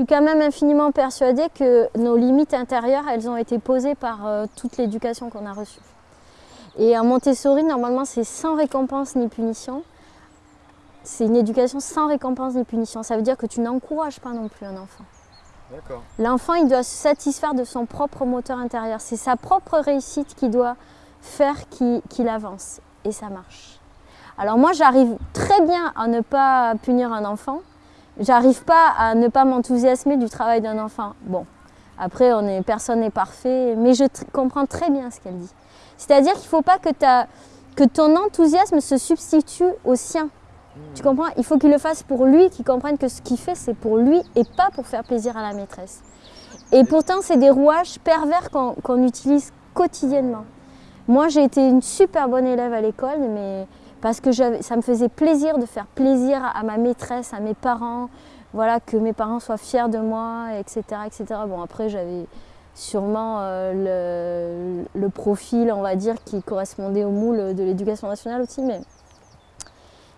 suis quand même infiniment persuadée que nos limites intérieures, elles ont été posées par euh, toute l'éducation qu'on a reçue. Et en Montessori, normalement, c'est sans récompense ni punition. C'est une éducation sans récompense ni punition. Ça veut dire que tu n'encourages pas non plus un enfant. L'enfant, il doit se satisfaire de son propre moteur intérieur. C'est sa propre réussite qui doit faire qu'il avance. Et ça marche. Alors moi, j'arrive très bien à ne pas punir un enfant. J'arrive pas à ne pas m'enthousiasmer du travail d'un enfant. Bon, après, on est, personne n'est parfait, mais je comprends très bien ce qu'elle dit. C'est-à-dire qu'il ne faut pas que, que ton enthousiasme se substitue au sien. Tu comprends? Il faut qu'il le fasse pour lui, qu'il comprenne que ce qu'il fait, c'est pour lui et pas pour faire plaisir à la maîtresse. Et pourtant, c'est des rouages pervers qu'on utilise quotidiennement. Moi, j'ai été une super bonne élève à l'école, mais parce que ça me faisait plaisir de faire plaisir à ma maîtresse, à mes parents, voilà, que mes parents soient fiers de moi, etc. etc. Bon, après, j'avais sûrement euh, le, profil, on va dire, qui correspondait au moule de l'éducation nationale aussi, mais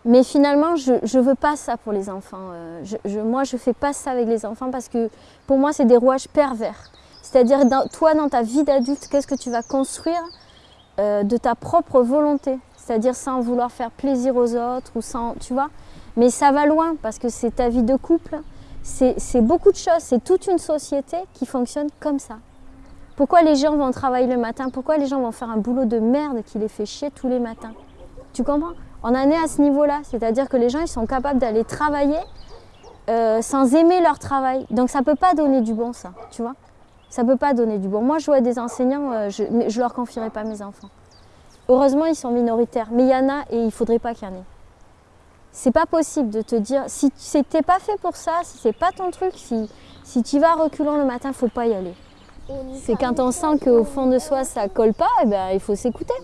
mais finalement, je ne veux pas ça pour les enfants. Euh, moi, je ne fais pas ça avec les enfants parce que pour moi, c'est des rouages pervers. C'est-à-dire, toi, dans ta vie d'adulte, qu'est-ce que tu vas construire euh, de ta propre volonté? C'est-à-dire sans vouloir faire plaisir aux autres ou sans, tu Mais ça va loin parce que c'est ta vie de couple. C'est beaucoup de choses. C'est toute une société qui fonctionne comme ça. Pourquoi les gens vont travailler le matin? Pourquoi les gens vont faire un boulot de merde qui les fait chier tous les matins? Tu comprends? On en est à ce niveau-là, c'est-à-dire que les gens sont capables d'aller travailler euh, sans aimer leur travail. Donc ça ne peut pas donner du bon ça, tu vois. Ça ne peut pas donner du bon. Moi je vois des enseignants, euh, je ne leur confierai pas mes enfants. Heureusement ils sont minoritaires, mais il y en a et il ne faudrait pas qu'il y en ait. C'est pas possible de te dire, si n'es pas fait pour ça, si c'est pas ton truc, si, si tu vas reculant le matin, il faut pas y aller. C'est quand on sent qu'au fond de soi ça colle pas, eh ben, il faut s'écouter.